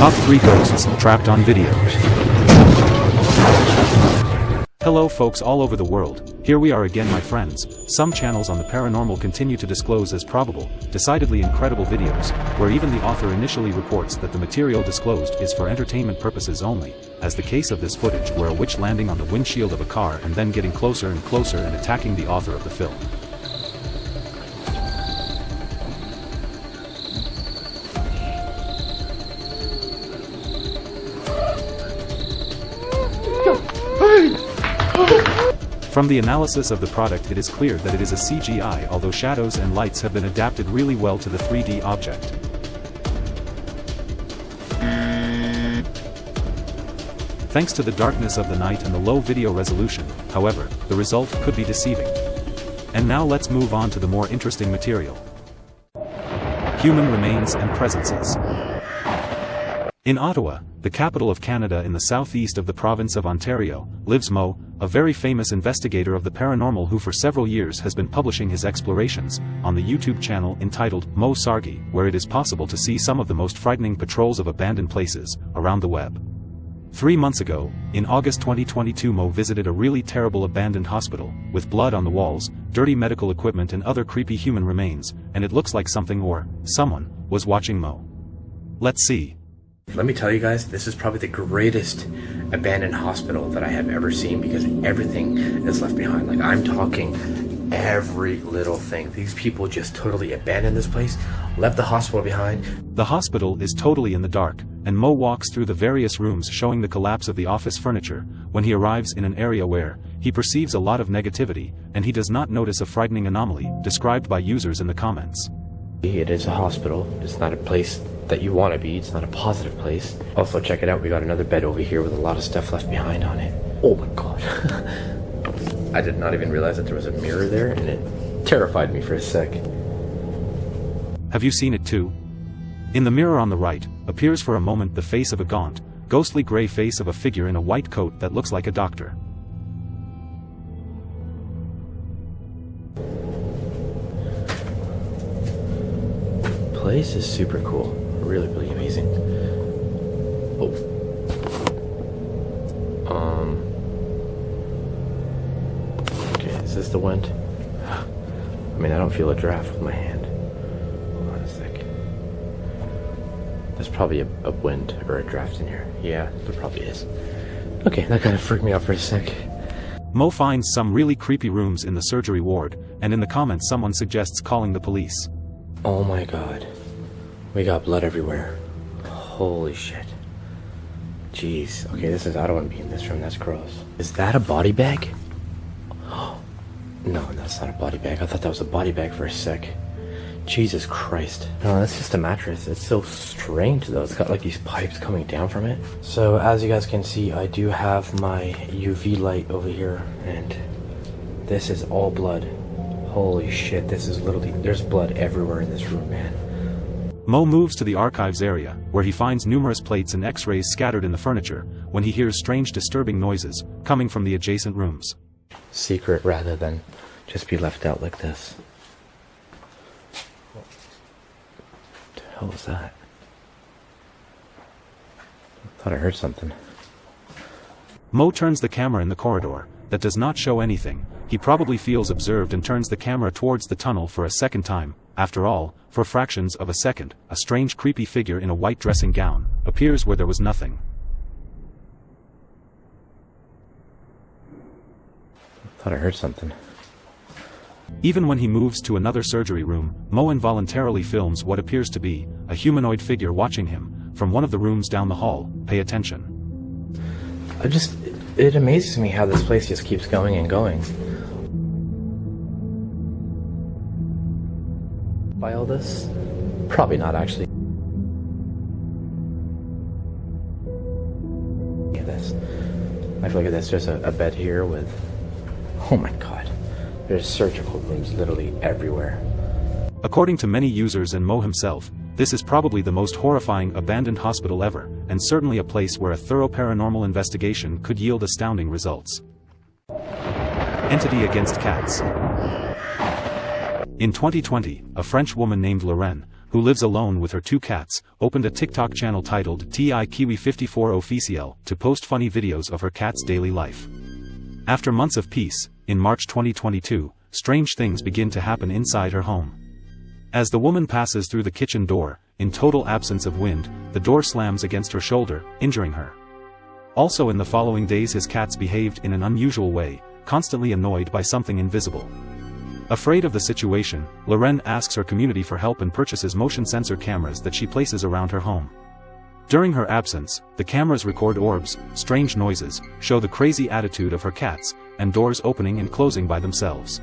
Top 3 Ghosts Trapped on Video. Hello folks all over the world, here we are again my friends, some channels on the paranormal continue to disclose as probable, decidedly incredible videos, where even the author initially reports that the material disclosed is for entertainment purposes only, as the case of this footage where a witch landing on the windshield of a car and then getting closer and closer and attacking the author of the film. From the analysis of the product it is clear that it is a CGI although shadows and lights have been adapted really well to the 3D object. Thanks to the darkness of the night and the low video resolution, however, the result could be deceiving. And now let's move on to the more interesting material. Human remains and presences. In Ottawa, the capital of Canada in the southeast of the province of Ontario, lives Mo, a very famous investigator of the paranormal who for several years has been publishing his explorations, on the YouTube channel entitled Mo Sargi, where it is possible to see some of the most frightening patrols of abandoned places, around the web. Three months ago, in August 2022 Mo visited a really terrible abandoned hospital, with blood on the walls, dirty medical equipment and other creepy human remains, and it looks like something or, someone, was watching Mo. Let's see. Let me tell you guys, this is probably the greatest abandoned hospital that I have ever seen because everything is left behind. Like, I'm talking every little thing. These people just totally abandoned this place, left the hospital behind. The hospital is totally in the dark, and Mo walks through the various rooms showing the collapse of the office furniture, when he arrives in an area where, he perceives a lot of negativity, and he does not notice a frightening anomaly, described by users in the comments. It is a hospital, it's not a place that you want to be. It's not a positive place. Also, check it out. We got another bed over here with a lot of stuff left behind on it. Oh my god. I did not even realize that there was a mirror there, and it terrified me for a sec. Have you seen it too? In the mirror on the right, appears for a moment the face of a gaunt, ghostly gray face of a figure in a white coat that looks like a doctor. Place is super cool really, really amazing. Oh. Um. Okay, is this the wind? I mean, I don't feel a draft with my hand. Hold on a sec. There's probably a, a wind or a draft in here. Yeah, there probably is. Okay, that kind of freaked me out for a sec. Mo finds some really creepy rooms in the surgery ward, and in the comments someone suggests calling the police. Oh my god. We got blood everywhere. Holy shit. Jeez. Okay, this is. I don't want to be in this room. That's gross. Is that a body bag? No, that's not a body bag. I thought that was a body bag for a sec. Jesus Christ. No, that's just a mattress. It's so strange though. It's got like these pipes coming down from it. So as you guys can see, I do have my UV light over here and this is all blood. Holy shit, this is literally, there's blood everywhere in this room, man. Mo moves to the archives area, where he finds numerous plates and x-rays scattered in the furniture, when he hears strange disturbing noises, coming from the adjacent rooms. Secret rather than just be left out like this. What the hell was that? I thought I heard something. Mo turns the camera in the corridor, that does not show anything, he probably feels observed and turns the camera towards the tunnel for a second time, after all, for fractions of a second, a strange creepy figure in a white dressing gown, appears where there was nothing. Thought I heard something. Even when he moves to another surgery room, Mo involuntarily films what appears to be a humanoid figure watching him from one of the rooms down the hall. Pay attention. I just it amazes me how this place just keeps going and going. by all this? Probably not, actually. At this. Like, look at this. There's a, a bed here with... Oh my god. There's surgical rooms literally everywhere. According to many users and Mo himself, this is probably the most horrifying abandoned hospital ever, and certainly a place where a thorough paranormal investigation could yield astounding results. Entity against cats. In 2020, a French woman named Lorraine, who lives alone with her two cats, opened a TikTok channel titled TI Kiwi 54 Officiel to post funny videos of her cat's daily life. After months of peace, in March 2022, strange things begin to happen inside her home. As the woman passes through the kitchen door, in total absence of wind, the door slams against her shoulder, injuring her. Also in the following days his cats behaved in an unusual way, constantly annoyed by something invisible. Afraid of the situation, Loren asks her community for help and purchases motion sensor cameras that she places around her home. During her absence, the cameras record orbs, strange noises, show the crazy attitude of her cats, and doors opening and closing by themselves.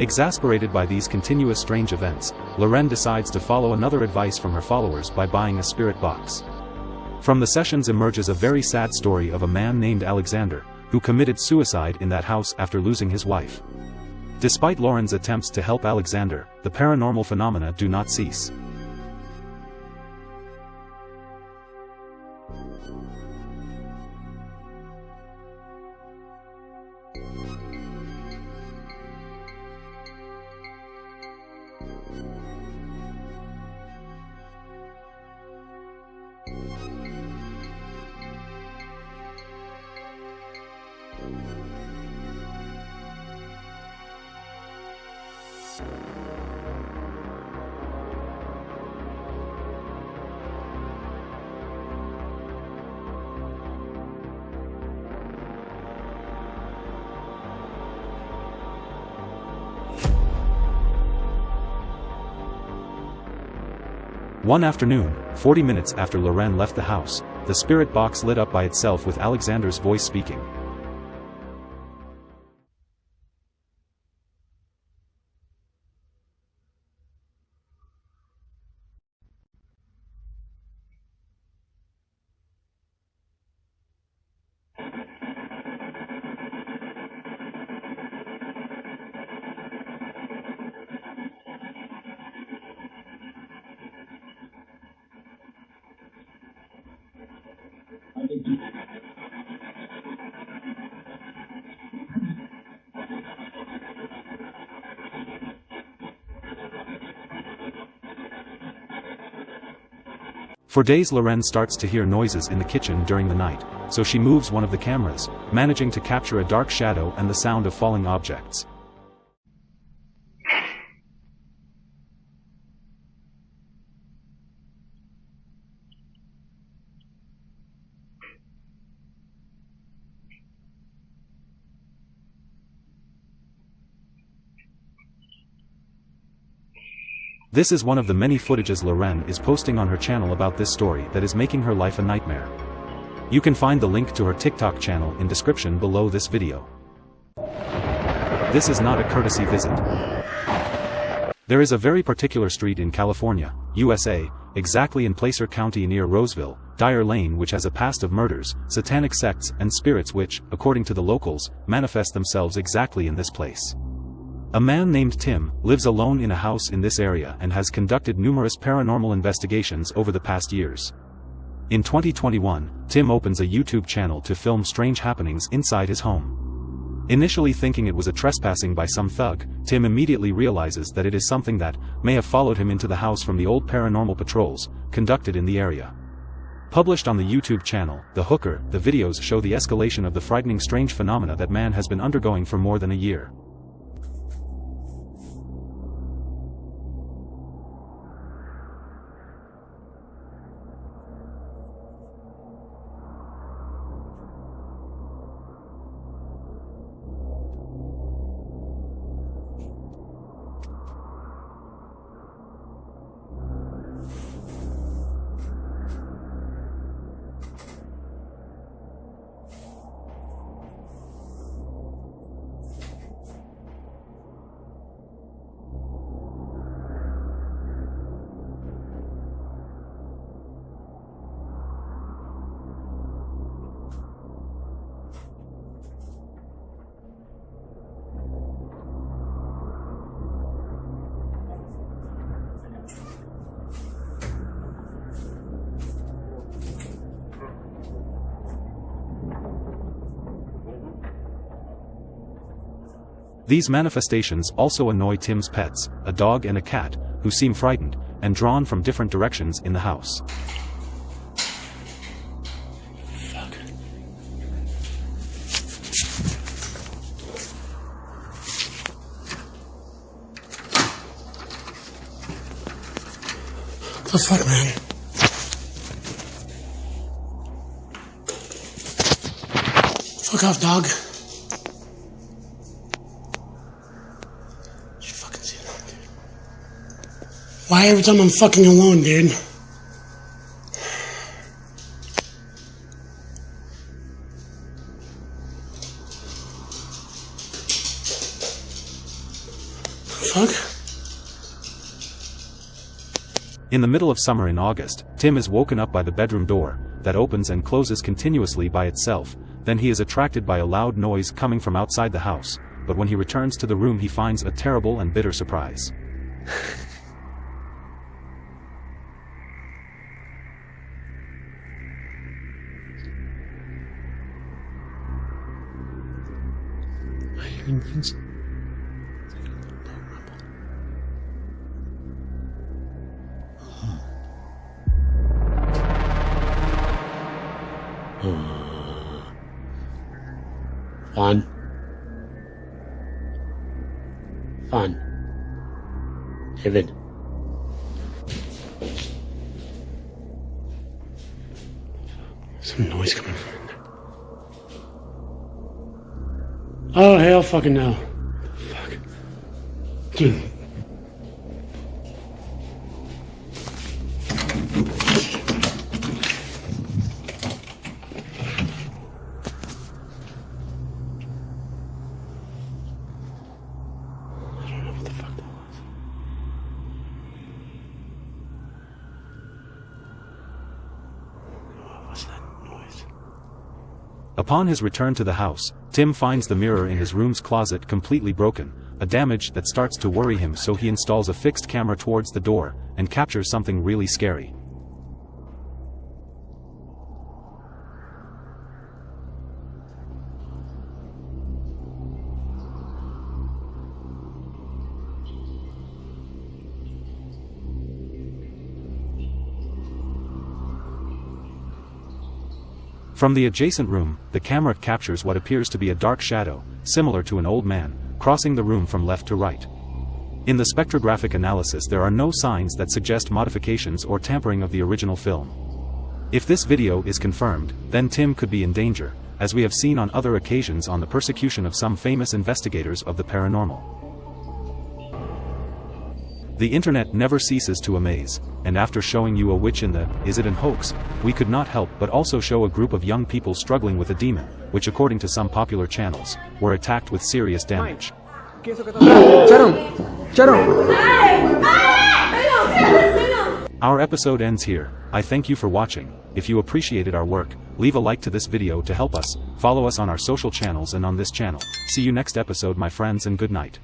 Exasperated by these continuous strange events, Loren decides to follow another advice from her followers by buying a spirit box. From the sessions emerges a very sad story of a man named Alexander, who committed suicide in that house after losing his wife. Despite Loren's attempts to help Alexander, the paranormal phenomena do not cease. One afternoon, 40 minutes after Loren left the house, the spirit box lit up by itself with Alexander's voice speaking. For days Loren starts to hear noises in the kitchen during the night, so she moves one of the cameras, managing to capture a dark shadow and the sound of falling objects. This is one of the many footages Loren is posting on her channel about this story that is making her life a nightmare. You can find the link to her TikTok channel in description below this video. This is not a courtesy visit. There is a very particular street in California, USA, exactly in Placer County near Roseville, Dyer Lane which has a past of murders, satanic sects and spirits which, according to the locals, manifest themselves exactly in this place. A man named Tim lives alone in a house in this area and has conducted numerous paranormal investigations over the past years. In 2021, Tim opens a YouTube channel to film strange happenings inside his home. Initially thinking it was a trespassing by some thug, Tim immediately realizes that it is something that may have followed him into the house from the old paranormal patrols conducted in the area. Published on the YouTube channel, The Hooker, the videos show the escalation of the frightening strange phenomena that man has been undergoing for more than a year. These manifestations also annoy Tim's pets, a dog and a cat, who seem frightened, and drawn from different directions in the house. The fuck, man? Fuck off, dog. Why every time I'm fucking alone, dude? Fuck? In the middle of summer in August, Tim is woken up by the bedroom door, that opens and closes continuously by itself, then he is attracted by a loud noise coming from outside the house, but when he returns to the room he finds a terrible and bitter surprise. Things. Fun. Fun. David. Some noise coming from in there. Oh, hell fucking no. Fuck. Dude. I don't know what the fuck that was. What was that noise? Upon his return to the house, Tim finds the mirror in his room's closet completely broken, a damage that starts to worry him so he installs a fixed camera towards the door, and captures something really scary. From the adjacent room, the camera captures what appears to be a dark shadow, similar to an old man, crossing the room from left to right. In the spectrographic analysis there are no signs that suggest modifications or tampering of the original film. If this video is confirmed, then Tim could be in danger, as we have seen on other occasions on the persecution of some famous investigators of the paranormal. The internet never ceases to amaze, and after showing you a witch in the Is It an Hoax, we could not help but also show a group of young people struggling with a demon, which according to some popular channels, were attacked with serious damage. Our episode ends here, I thank you for watching, if you appreciated our work, leave a like to this video to help us, follow us on our social channels and on this channel, see you next episode my friends and good night.